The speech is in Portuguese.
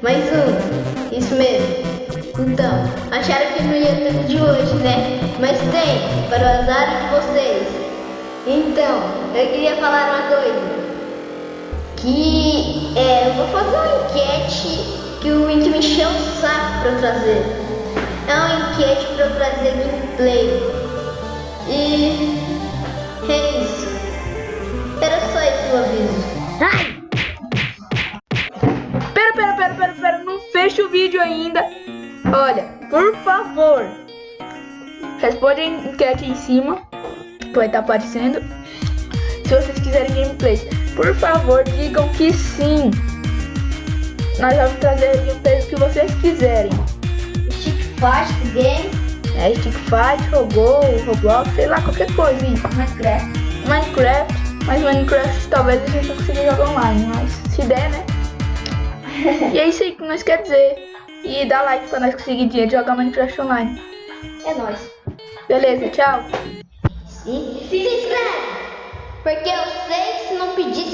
Mais um. Isso mesmo. Então, acharam que não ia ter de hoje, né? Mas tem, para o azar de vocês. Então, eu queria falar uma coisa. Que é, eu vou fazer uma enquete que o Wink me encheu o saco para trazer. É uma enquete para trazer gameplay. E é isso. Era só esse o aviso. Pera, pera, pera, pera, pera, não fecha o vídeo ainda. Olha, por favor, responde a enquete aí em cima, vai estar aparecendo. Se vocês quiserem gameplays, por favor, digam que sim. Nós vamos trazer gameplays que vocês quiserem. Stick Fight Game. É, Stick Fight, Robô, Roblox, sei lá, qualquer coisa. Minecraft. Minecraft, mas Minecraft talvez a gente não consiga jogar online, mas se der, né? e é isso aí que nós quer dizer. E dá like pra nós conseguir dia de jogar Minecraft online. É nóis. Beleza, tchau. E se inscreve. Porque eu sei que se não pedir.